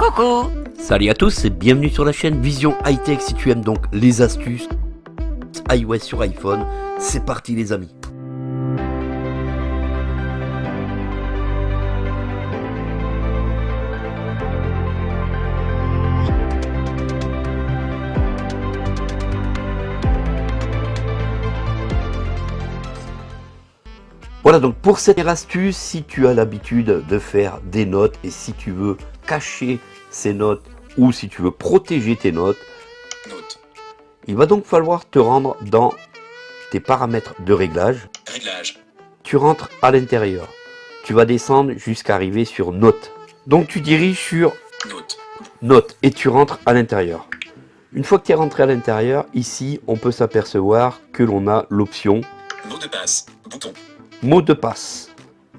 Coucou Salut à tous et bienvenue sur la chaîne Vision High Tech si tu aimes donc les astuces iOS sur iPhone. C'est parti les amis Voilà donc pour cette astuce, si tu as l'habitude de faire des notes et si tu veux cacher ces notes ou si tu veux protéger tes notes, il va donc falloir te rendre dans tes paramètres de réglage. Tu rentres à l'intérieur. Tu vas descendre jusqu'à arriver sur notes. Donc tu diriges sur notes et tu rentres à l'intérieur. Une fois que tu es rentré à l'intérieur, ici on peut s'apercevoir que l'on a l'option mot de passe, bouton mot de passe.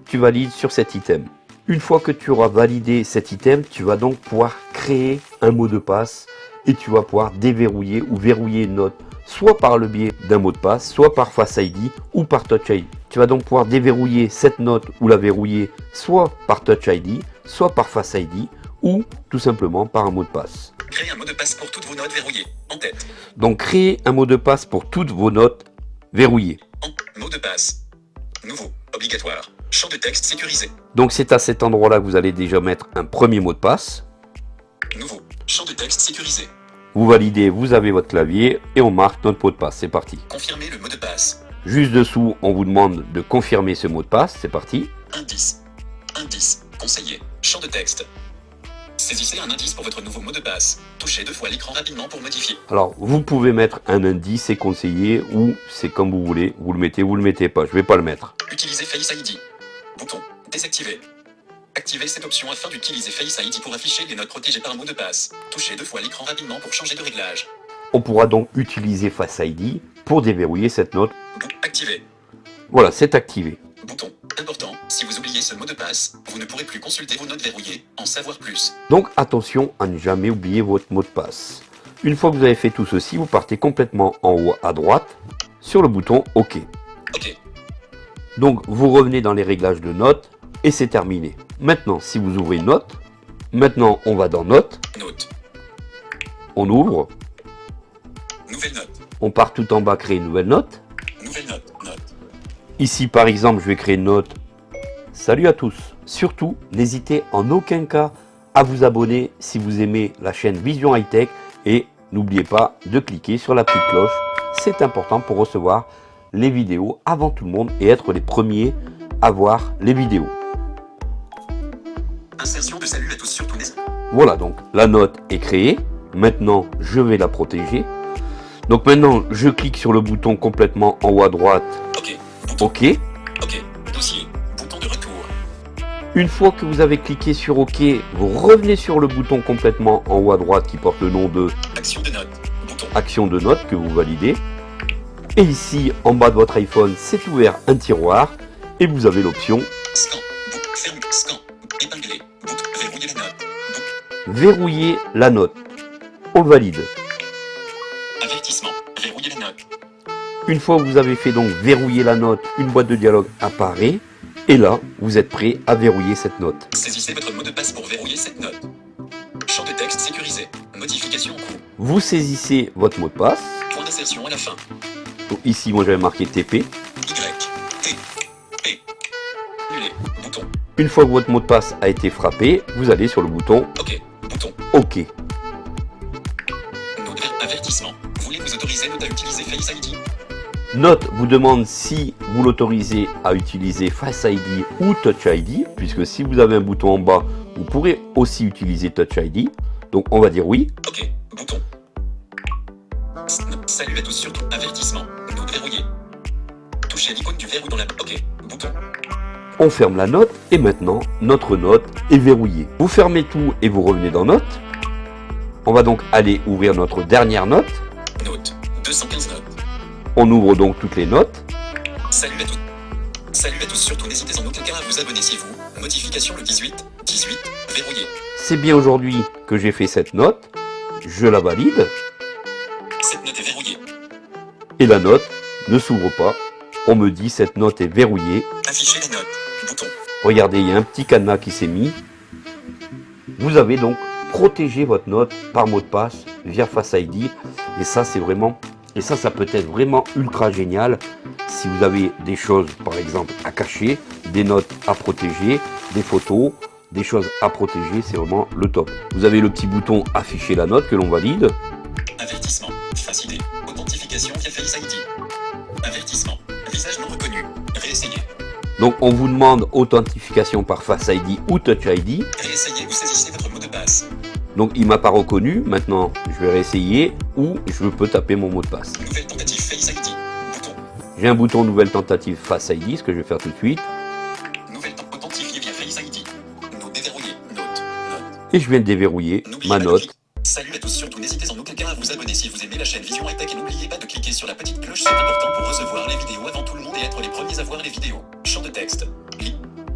Tu valides sur cet item. Une fois que tu auras validé cet item, tu vas donc pouvoir créer un mot de passe et tu vas pouvoir déverrouiller ou verrouiller une note soit par le biais d'un mot de passe, soit par Face ID ou par Touch ID. Tu vas donc pouvoir déverrouiller cette note ou la verrouiller soit par Touch ID, soit par Face ID ou tout simplement par un mot de passe. Créer un mot de passe pour toutes vos notes verrouillées, en tête. Donc créer un mot de passe pour toutes vos notes verrouillées. En mot de passe. Obligatoire, champ de texte sécurisé. Donc c'est à cet endroit-là que vous allez déjà mettre un premier mot de passe. Nouveau, champ de texte sécurisé. Vous validez, vous avez votre clavier et on marque notre mot de passe. C'est parti. Confirmer le mot de passe. Juste dessous, on vous demande de confirmer ce mot de passe. C'est parti. Indice. Indice. Conseiller. Champ de texte. Saisissez un indice pour votre nouveau mot de passe. Touchez deux fois l'écran rapidement pour modifier. Alors, vous pouvez mettre un indice, c'est conseillé, ou c'est comme vous voulez. Vous le mettez, vous le mettez pas. Je vais pas le mettre. Utilisez Face ID. Bouton. Désactiver. Activez cette option afin d'utiliser Face ID pour afficher les notes protégées par un mot de passe. Touchez deux fois l'écran rapidement pour changer de réglage. On pourra donc utiliser Face ID pour déverrouiller cette note. Activé. Voilà, c'est activé. Bouton. Important, si vous oubliez ce mot de passe, vous ne pourrez plus consulter vos notes verrouillées, en savoir plus. Donc attention à ne jamais oublier votre mot de passe. Une fois que vous avez fait tout ceci, vous partez complètement en haut à droite sur le bouton OK. OK. Donc vous revenez dans les réglages de notes et c'est terminé. Maintenant, si vous ouvrez une note, maintenant on va dans Notes. Note. On ouvre. Nouvelle note. On part tout en bas créer une nouvelle note. Ici, par exemple, je vais créer une note. Salut à tous. Surtout, n'hésitez en aucun cas à vous abonner si vous aimez la chaîne Vision High Tech et n'oubliez pas de cliquer sur la petite cloche. C'est important pour recevoir les vidéos avant tout le monde et être les premiers à voir les vidéos. Insertion de salut à tous sur tous les... Voilà, donc la note est créée. Maintenant, je vais la protéger. Donc maintenant, je clique sur le bouton complètement en haut à droite OK. OK. Dossier. Bouton de retour. Une fois que vous avez cliqué sur OK, vous revenez sur le bouton complètement en haut à droite qui porte le nom de Action de note. Bouton. action de note que vous validez. Et ici, en bas de votre iPhone, c'est ouvert un tiroir et vous avez l'option Scan. Ferme. Scan. Épingler. Verrouiller la note. Verrouiller la note. On valide. Avertissement. Une fois que vous avez fait donc verrouiller la note, une boîte de dialogue apparaît. Et là, vous êtes prêt à verrouiller cette note. Saisissez votre mot de passe pour verrouiller cette note. Champ de texte sécurisé. Modification en cours. Vous saisissez votre mot de passe. Point d'insertion à la fin. Donc ici, moi j'avais marqué TP. Y. T. P. Bouton. Une fois que votre mot de passe a été frappé, vous allez sur le bouton OK. Bouton. OK. Avertissement. Voulez-vous autoriser à utiliser Face ID Note vous demande si vous l'autorisez à utiliser Face ID ou Touch ID, puisque si vous avez un bouton en bas, vous pourrez aussi utiliser Touch ID. Donc on va dire oui. OK. Bouton. Salut à tous surtout. Avertissement. Note verrouillée. Touchez l'icône du verrou dans la... OK. Bouton. On ferme la note et maintenant notre note est verrouillée. Vous fermez tout et vous revenez dans Note. On va donc aller ouvrir notre dernière note. Note. 215 notes. On ouvre donc toutes les notes. Salut à tous. Salut à tous surtout n'hésitez en aucun cas à vous abonner si vous. Modification le 18. 18. Verrouillé. C'est bien aujourd'hui que j'ai fait cette note. Je la valide Cette note est verrouillée. et la note ne s'ouvre pas. On me dit cette note est verrouillée. Afficher les notes. Bouton. Regardez, il y a un petit cadenas qui s'est mis. Vous avez donc protéger votre note par mot de passe via Face ID. Et ça, c'est vraiment, et ça, ça peut être vraiment ultra génial si vous avez des choses, par exemple, à cacher, des notes à protéger, des photos, des choses à protéger, c'est vraiment le top. Vous avez le petit bouton afficher la note que l'on valide. Avertissement. Face ID. Authentification via Face ID. Avertissement. Visage non reconnu. Réessayer. Donc on vous demande authentification par Face ID ou Touch ID. Réessayez ou saisissez votre mot de passe. Donc il m'a pas reconnu, maintenant je vais réessayer ou je peux taper mon mot de passe. Nouvelle tentative Face ID. Bouton. J'ai un bouton nouvelle tentative Face ID, ce que je vais faire tout de suite. Nouvelle temps authentifiée via Face ID. Note déverrouillée. Note. Note. Et je viens de déverrouiller ma note. Salut à tous, surtout n'hésitez en aucun cas à vous abonner si vous aimez la chaîne Vision Tech et n'oubliez pas de cliquer sur la petite cloche, c'est important pour recevoir les vidéos avant tout le monde et être les premiers à voir les vidéos. Champ de texte.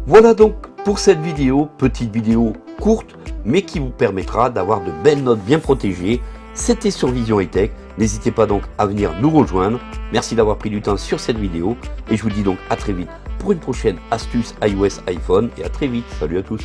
Voilà donc pour cette vidéo, petite vidéo courte, mais qui vous permettra d'avoir de belles notes bien protégées. C'était sur Vision High Tech. N'hésitez pas donc à venir nous rejoindre. Merci d'avoir pris du temps sur cette vidéo. Et je vous dis donc à très vite pour une prochaine astuce iOS iPhone. Et à très vite. Salut à tous.